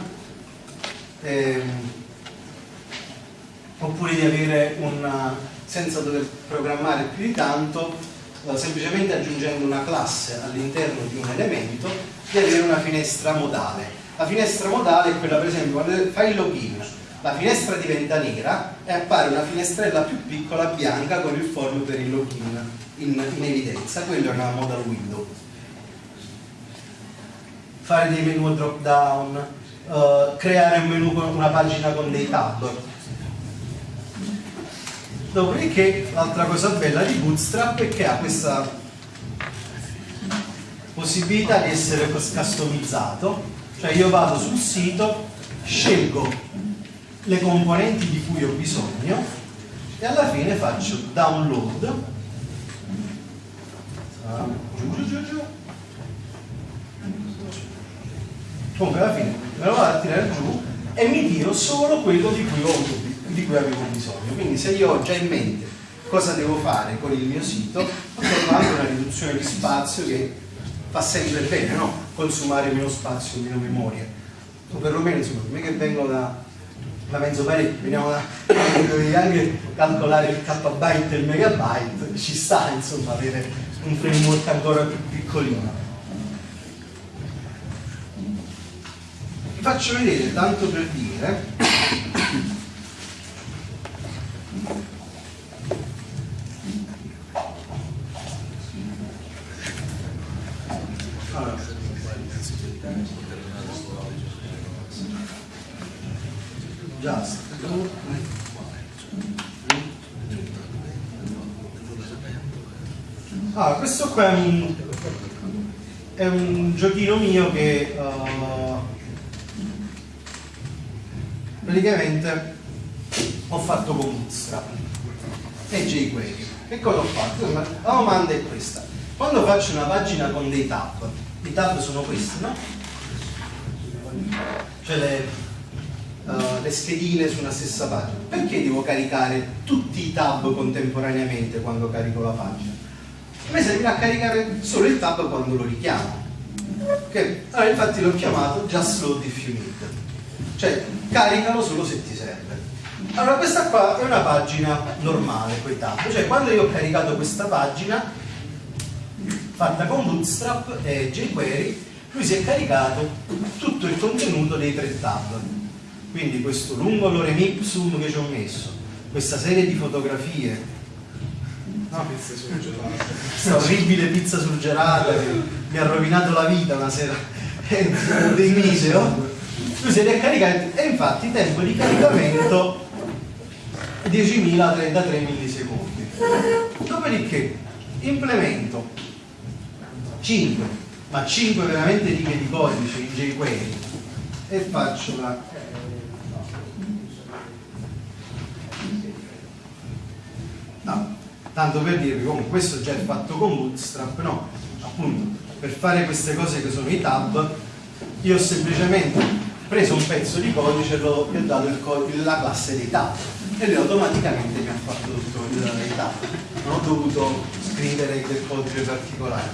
ehm, oppure di avere una senza dover programmare più di tanto semplicemente aggiungendo una classe all'interno di un elemento di avere una finestra modale. La finestra modale è quella per esempio quando fai il login la finestra diventa nera e appare una finestrella più piccola bianca con il form per il login in, in evidenza. Quella è una modal window. Fare dei menu drop down, uh, creare un menu con una pagina con dei tab. Dopodiché l'altra cosa bella di Bootstrap è che ha questa possibilità di essere customizzato, cioè io vado sul sito, scelgo le componenti di cui ho bisogno e alla fine faccio download. Ah, giù giù giù. Comunque alla fine me lo vado a tirare giù e mi tiro solo quello di cui, ho, di cui avevo bisogno. Quindi se io ho già in mente cosa devo fare con il mio sito ho anche una riduzione di spazio che fa sempre bene no? consumare meno spazio, meno memoria. O perlomeno insomma me che vengo da la mezzo parecchio, veniamo da anche calcolare il kbyte e il megabyte ci sta insomma avere un framework ancora più piccolino. Vi faccio vedere tanto per dire allora, just ah, questo qua è un, è un giochino mio che uh, praticamente ho fatto con Bootstrap e jQuery. Che cosa ho fatto? La domanda è questa. Quando faccio una pagina con dei tab, i tab sono questi, no? Cioè le, uh, le schedine su una stessa pagina. Perché devo caricare tutti i tab contemporaneamente quando carico la pagina? Me servirà a caricare solo il tab quando lo richiamo. Okay? Allora infatti l'ho chiamato just load if you need. Cioè caricalo solo se ti serve. Allora questa qua è una pagina normale, quei tab. Cioè quando io ho caricato questa pagina, fatta con Bootstrap e jQuery, lui si è caricato tutto il contenuto dei tre tab. Quindi questo lungo lorem ipsum che ci ho messo, questa serie di fotografie, no? questa orribile pizza surgelata che mi ha rovinato la vita una sera. Dei miseo lui se li è caricati e infatti tempo di caricamento è 10.033 millisecondi. Dopodiché implemento. 5 ma 5 veramente righe di codice in jQuery. E faccio la no, tanto per dirvi comunque questo già è fatto con Bootstrap no, appunto per fare queste cose che sono i tab io ho semplicemente preso un pezzo di codice e gli ho dato il, la classe dei tab. E lui automaticamente mi ha fatto tutto il, tab. Non ho dovuto scrivere del codice particolare.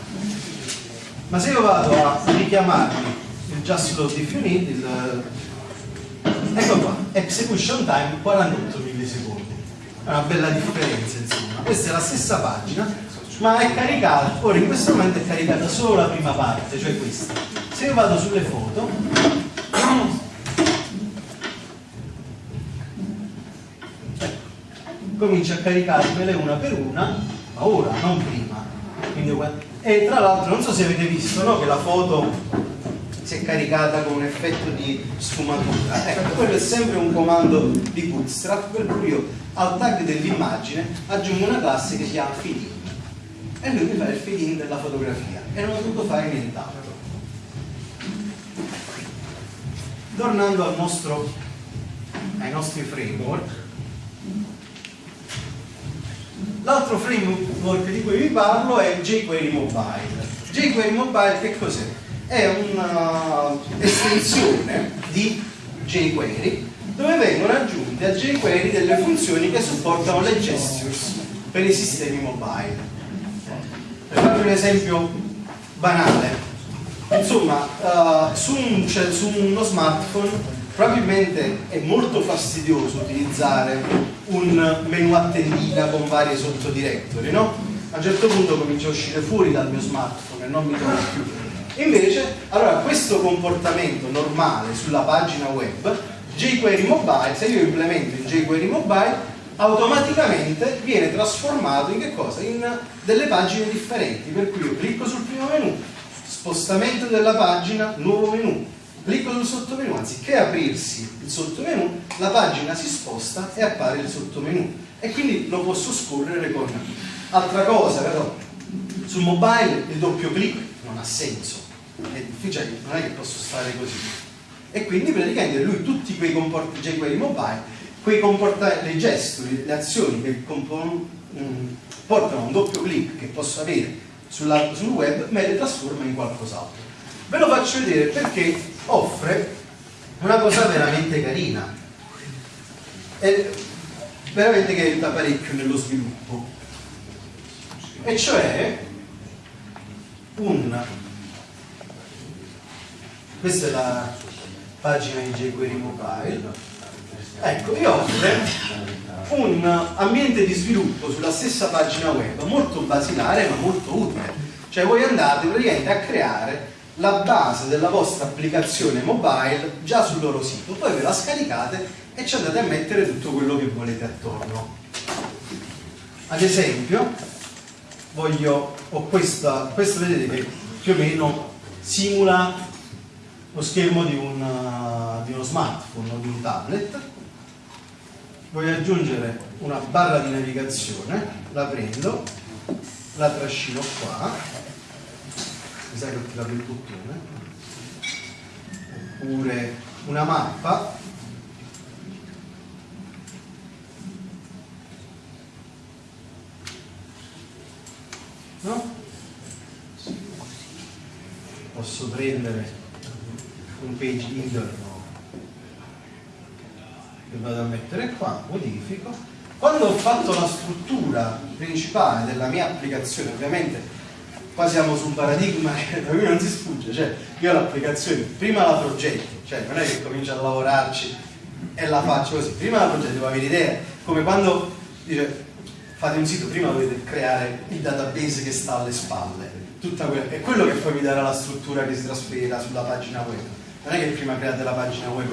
Ma se io vado a richiamarmi il just load if you need il, ecco qua execution time 48 millisecondi è una bella differenza insomma questa è la stessa pagina ma è caricata ora in questo momento è caricata solo la prima parte cioè questa se io vado sulle foto comincia a caricarmele una per una, ma ora, non prima. Quindi, e tra l'altro non so se avete visto no, che la foto si è caricata con un effetto di sfumatura. Ecco, quello è sempre un comando di Bootstrap per cui io al tag dell'immagine aggiungo una classe che si chiama feed e lui mi fa il feed in della fotografia e non ho dovuto fare nient'altro. Tornando al nostro, ai nostri framework, l'altro framework di cui vi parlo è jQuery Mobile. jQuery Mobile che cos'è? È un'estensione di jQuery dove vengono aggiunte a jQuery delle funzioni che supportano le gestures per i sistemi mobile. Per farvi un esempio banale, insomma, uh, su, un, cioè, su uno smartphone probabilmente è molto fastidioso utilizzare un menu a tendina con varie sottodirectory, no? A un certo punto comincia a uscire fuori dal mio smartphone e non mi trovo più. Invece, allora, questo comportamento normale sulla pagina web, jQuery Mobile, se io implemento in jQuery Mobile, automaticamente viene trasformato in che cosa? In delle pagine differenti, per cui io clicco sul primo menu, spostamento della pagina, nuovo menu, clicco sul sottomenu, anziché aprirsi il sottomenu, la pagina si sposta e appare il sottomenu. E quindi lo posso scorrere con altra cosa, però sul mobile il doppio clic non ha senso, è difficile, non è che posso stare così. E quindi praticamente lui tutti quei comportamenti, jQuery mobile, quei comportamenti, le gesti, le azioni che mm, portano a un doppio clic che posso avere sul web, me le trasforma in qualcos'altro. Ve lo faccio vedere perché offre una cosa veramente carina e veramente che aiuta parecchio nello sviluppo e cioè un questa è la pagina di jQuery Mobile. Ecco vi offre un ambiente di sviluppo sulla stessa pagina web molto basilare ma molto utile. Cioè voi andate praticamente a creare la base della vostra applicazione mobile già sul loro sito poi ve la scaricate e ci andate a mettere tutto quello che volete attorno. Ad esempio voglio ho questa questa vedete che più o meno simula lo schermo di, una, di uno smartphone o di un tablet. Voglio aggiungere una barra di navigazione la prendo la trascino qua. Mi sa che ho tirato il bottone oppure una mappa. No? posso prendere un page interno che vado a mettere qua, modifico. Quando ho fatto la struttura principale della mia applicazione ovviamente qua siamo su un paradigma che da cui non si sfugge cioè io l'applicazione prima la progetto cioè non è che comincio a lavorarci e la faccio così. Prima la progetto devo avere idea? Come quando dice fate un sito prima dovete creare il database che sta alle spalle tutta quella, è quello che poi vi darà la struttura che si trasferirà sulla pagina web non è che prima create la pagina web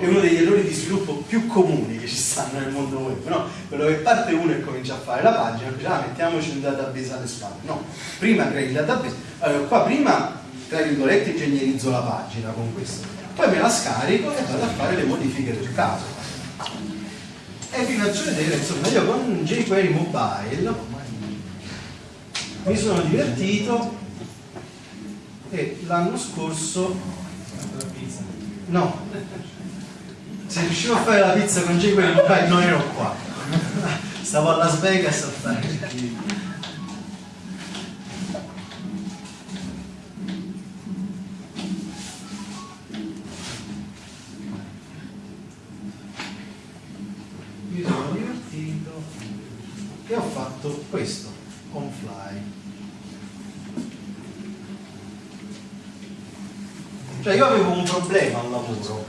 è uno degli errori di sviluppo più comuni che ci stanno nel mondo web no? quello che parte uno e comincia a fare la pagina dice ah mettiamoci un database alle spalle. No, prima crei il database. Allora qua prima tra virgolette ingegnerizzo la pagina con questo. Poi me la scarico e vado a fare le modifiche del caso. E vi faccio vedere insomma io con jQuery mobile mi sono divertito e l'anno scorso no. Se riuscivo a fare la pizza con jQuery mobile non ero qua. Stavo a Las Vegas a fare mi sono divertito. E ho fatto questo cioè io avevo un problema al lavoro.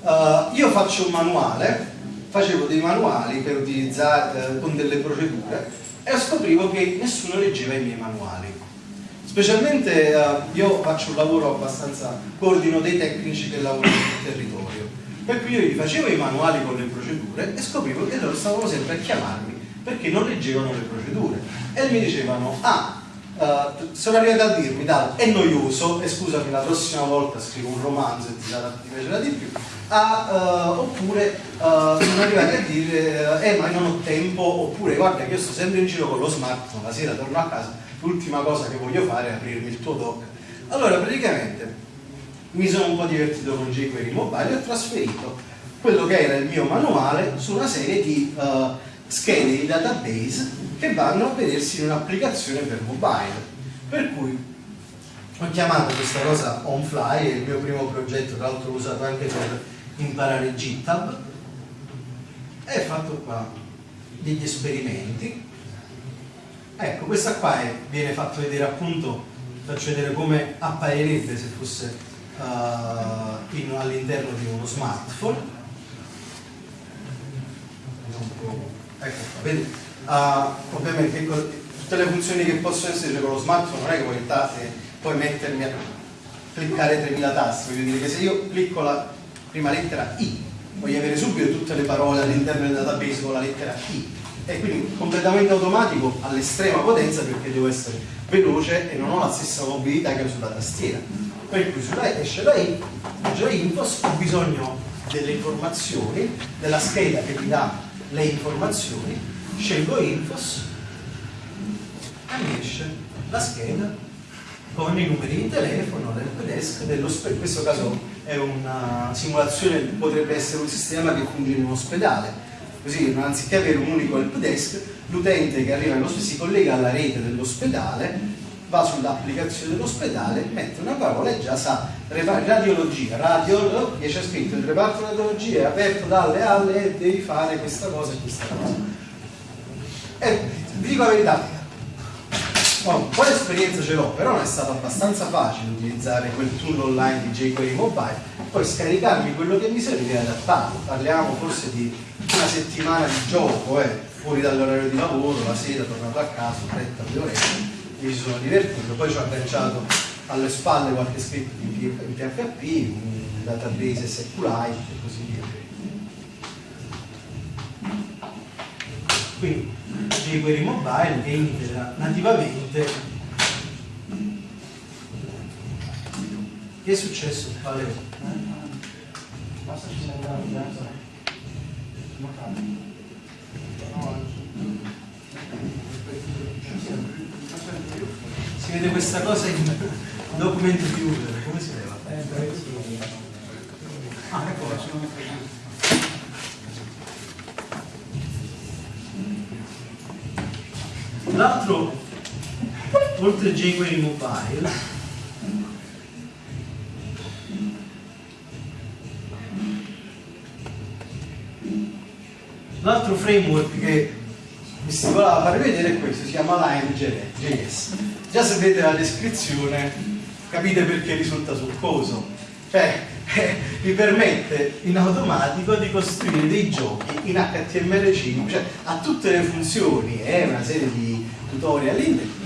Uh, io faccio un manuale facevo dei manuali per utilizzare uh, con delle procedure e scoprivo che nessuno leggeva i miei manuali. Specialmente uh, io faccio un lavoro abbastanza coordino dei tecnici che lavorano sul territorio. Per cui io gli facevo i manuali con le procedure e scoprivo che loro stavano sempre a chiamarmi perché non leggevano le procedure. E mi dicevano ah Uh, sono arrivati a dirmi dai è noioso e scusami la prossima volta scrivo un romanzo e ti, sarà, ti piacerà di più. Ah, uh, oppure uh, sono arrivati a dire eh ma non ho tempo oppure guarda che io sto sempre in giro con lo smartphone la sera torno a casa l'ultima cosa che voglio fare è aprirmi il tuo doc. Allora praticamente mi sono un po' divertito con jQuery Mobile e ho trasferito quello che era il mio manuale su una serie di schede di database che vanno a vedersi in un'applicazione per mobile. Per cui ho chiamato questa cosa OnFly, è il mio primo progetto, tra l'altro l'ho usato anche per imparare GitHub e ho fatto qua degli esperimenti. Ecco, questa qua è, viene fatto vedere appunto, faccio vedere come apparirebbe se fosse uh, all'interno di uno smartphone. Ecco qua, vedete? Uh, ovviamente tutte le funzioni che possono essere con lo smartphone non è che puoi, eh, puoi mettermi a cliccare 3000 tasti, voglio dire che se io clicco la prima lettera I voglio avere subito tutte le parole all'interno del database con la lettera I. E quindi completamente automatico all'estrema potenza perché devo essere veloce e non ho la stessa mobilità che ho sulla tastiera. Per cui sulla esce la I la infos ho bisogno delle informazioni della scheda che mi dà le informazioni scelgo Infos. E mi esce la scheda con i numeri di telefono, l'helpdesk, in questo caso è una simulazione, potrebbe essere un sistema che funge in un ospedale, così anziché avere un unico helpdesk, l'utente che arriva all'ospedale si collega alla rete dell'ospedale, va sull'applicazione dell'ospedale, mette una parola e già sa. Radiologia, radio, gli c'è scritto il reparto radiologia è aperto dalle alle e devi fare questa cosa e questa cosa e vi dico la verità, oh, un po' di esperienza ce l'ho, però non è stato abbastanza facile utilizzare quel tool online di jQuery Mobile, poi scaricarmi quello che mi serve e adattarlo. Parliamo forse di una settimana di gioco, eh, fuori dall'orario di lavoro, la sera, tornato a casa, 30 due ore, mi sono divertito, poi ci ho agganciato alle spalle qualche scritto in PHP, un database SQLite e così via. Quindi jQuery Mobile che integra nativamente che è successo? Vale. Si vede questa cosa in documento viewer, come si leva? Ah, ecco, L'altro, oltre a jQuery Mobile, l'altro framework che mi si voleva fare vedere è questo, si chiama Lime.js. Già se vedete la descrizione capite perché risulta succoso. Cioè, vi permette in automatico di costruire dei giochi in HTML5, cioè ha tutte le funzioni e una serie di tutorial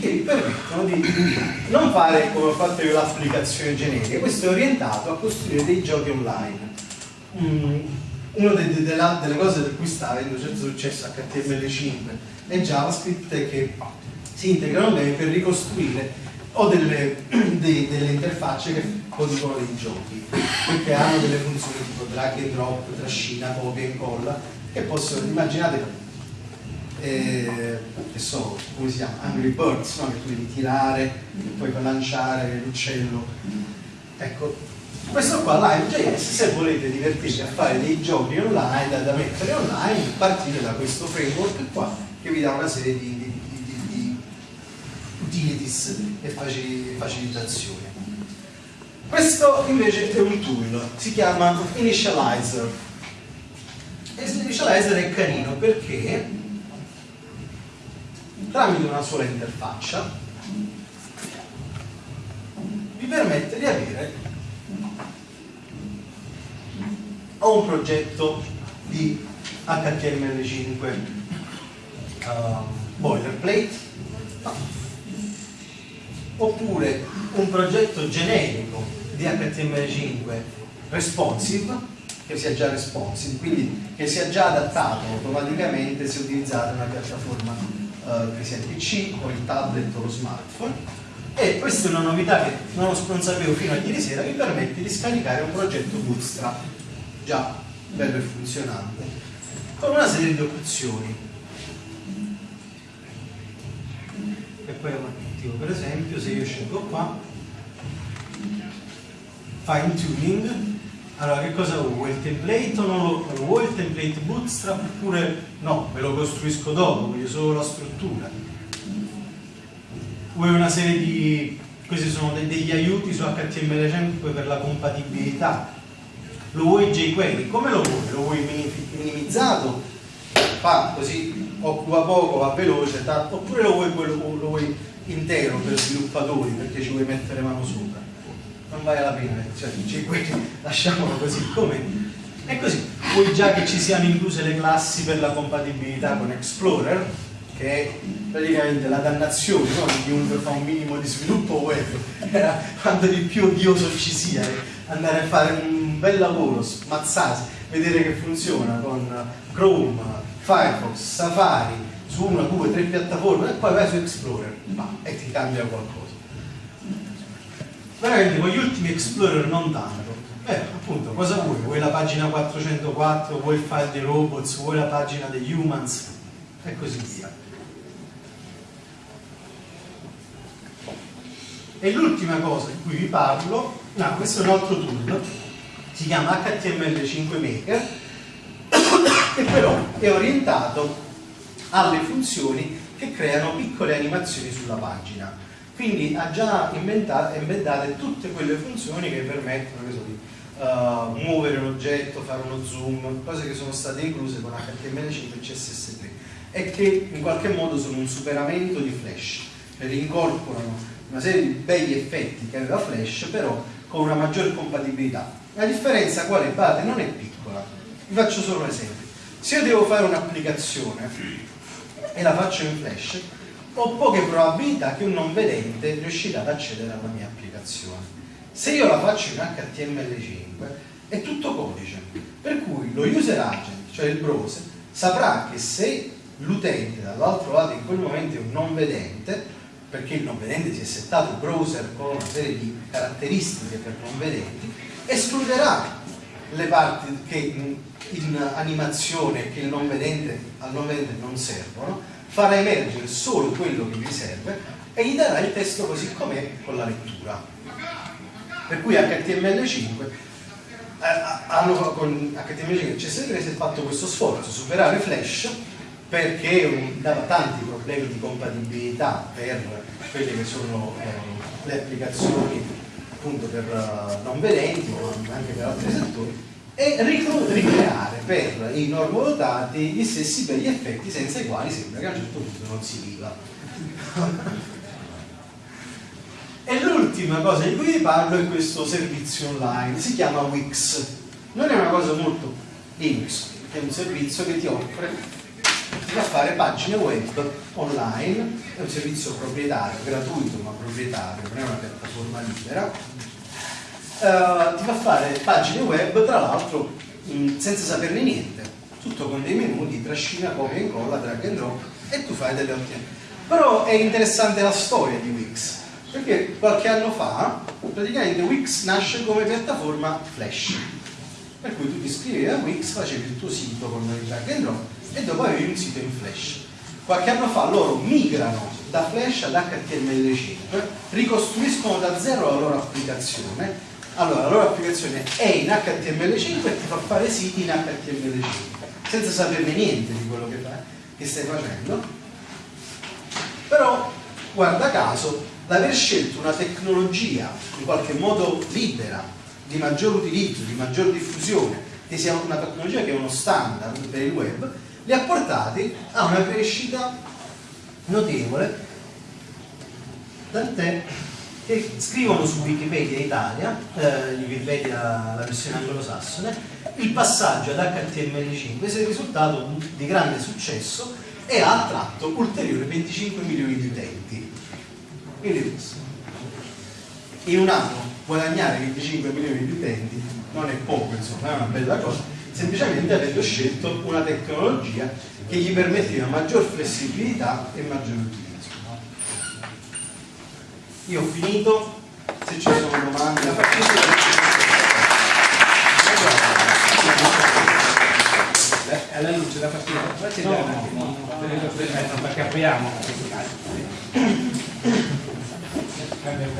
che vi permettono di non fare come ho fatto io l'applicazione generica, questo è orientato a costruire dei giochi online. Mm, una de, de, de delle cose per cui sta avendo certo successo HTML5 e JavaScript è che si integrano bene per ricostruire o delle, de, delle interfacce che producono dei giochi perché hanno delle funzioni tipo drag and drop, trascina, copia e incolla che possono, immaginate eh, che so, come si chiama? Angry Birds, no? che tu devi tirare e poi lanciare l'uccello. Ecco, questo qua Live.js, se volete divertirvi a fare dei giochi online da, da, mettere online, partite da questo framework qua che vi dà una serie di, di, di, di utilities e facilitazioni. Questo invece è un tool, si chiama Initializer. E Initializer è carino perché tramite una sola interfaccia vi permette di avere o un progetto di HTML5 uh, boilerplate oppure un progetto generico di HTML5 responsive che sia già responsive, quindi che sia già adattato automaticamente se utilizzate una piattaforma eh, che sia il PC o il tablet o lo smartphone. E questa è una novità che non, non sapevo fino a ieri sera, mi permette di scaricare un progetto Bootstrap già bello e funzionante, con una serie di opzioni. E poi tipo, per esempio se io scelgo qua fine tuning allora che cosa vuoi? il template o non lo, lo vuoi il template bootstrap oppure no, me lo costruisco dopo, voglio solo la struttura. Vuoi una serie di questi sono degli aiuti su HTML5 per la compatibilità. Lo vuoi jQuery, come lo vuoi? lo vuoi minimizzato? Fa così occupa poco, va veloce oppure lo vuoi, lo, lo vuoi intero per sviluppatori perché ci vuoi mettere mano sopra non vale la pena cioè, lasciamolo così come è così vuoi già che ci siano incluse le classi per la compatibilità con Explorer che è praticamente la dannazione no? di chiunque fa un minimo di sviluppo web era quanto di più odioso ci sia andare a fare un bel lavoro smazzarsi vedere che funziona con Chrome, Firefox, Safari su una, due, tre piattaforme e poi vai su Explorer ma, e ti cambia qualcosa. Veramente con gli ultimi Explorer non tanto. Eh, appunto, cosa vuoi? Vuoi la pagina 404, vuoi il file dei robots, vuoi la pagina degli humans e così via. E l'ultima cosa di cui vi parlo, no, questo è un altro tool, si chiama HTML5 Maker, che però è orientato alle funzioni che creano piccole animazioni sulla pagina. Quindi ha già embedate tutte quelle funzioni che permettono che so, di uh, muovere l'oggetto, fare uno zoom, cose che sono state incluse con HTML5 e CSS3 e che in qualche modo sono un superamento di Flash, perché incorporano una serie di begli effetti che aveva Flash, però con una maggiore compatibilità. La differenza quale bate non è piccola, vi faccio solo un esempio. Se io devo fare un'applicazione e la faccio in flash, ho poche probabilità che un non vedente riuscirà ad accedere alla mia applicazione. Se io la faccio in HTML5 è tutto codice, per cui lo user agent, cioè il browser, saprà che se l'utente dall'altro lato in quel momento è un non vedente, perché il non vedente si è settato il browser con una serie di caratteristiche per non vedenti, escluderà le parti che in, in animazione che il non vedente, al non vedente non servono, farà emergere solo quello che gli serve e gli darà il testo così com'è con la lettura. Per cui HTML5 eh, hanno, con HTML5 e CSS3 si è fatto questo sforzo, superare Flash perché dava tanti problemi di compatibilità per quelle che sono eh, le applicazioni appunto per uh, non vedenti ma anche per altri settori e ricreare per i normodotati gli stessi begli effetti senza i quali sembra che a un certo punto non si viva. E l'ultima cosa di cui vi parlo è questo servizio online si chiama Wix. Non è una cosa molto Linux è un servizio che ti offre fa fare pagine web online, è un servizio proprietario, gratuito ma proprietario, non è una piattaforma libera, uh, ti fa fare pagine web tra l'altro senza saperne niente, tutto con dei menu di trascina, copia e incolla, drag and drop e tu fai delle ottime. Però è interessante la storia di Wix, perché qualche anno fa praticamente Wix nasce come piattaforma Flash, per cui tu ti iscrivevi a Wix, facevi il tuo sito con il drag and drop e dopo avevi un sito in Flash. Qualche anno fa loro migrano da Flash ad HTML5, ricostruiscono da zero la loro applicazione, allora la loro applicazione è in HTML5 e ti fa fare siti in HTML5, senza saperne niente di quello che, fai, che stai facendo, però guarda caso l'aver scelto una tecnologia in qualche modo libera, di maggior utilizzo, di maggior diffusione, che sia una tecnologia che è uno standard per il web, li ha portati a una crescita notevole. Tant'è che scrivono su Wikipedia Italia, eh, Wikipedia la versione anglosassone, il passaggio ad HTML5 è risultato di grande successo e ha attratto ulteriori 25 milioni di utenti. Quindi in un anno guadagnare 25 milioni di utenti non è poco, insomma, è una bella cosa, semplicemente avendo scelto una tecnologia che gli permetteva maggior flessibilità e maggior utilizzo. Io ho finito, se ci sono domande la faccio. Eh, alla luce da partire, facciamo no, no, no, perché apriamo. Cambia un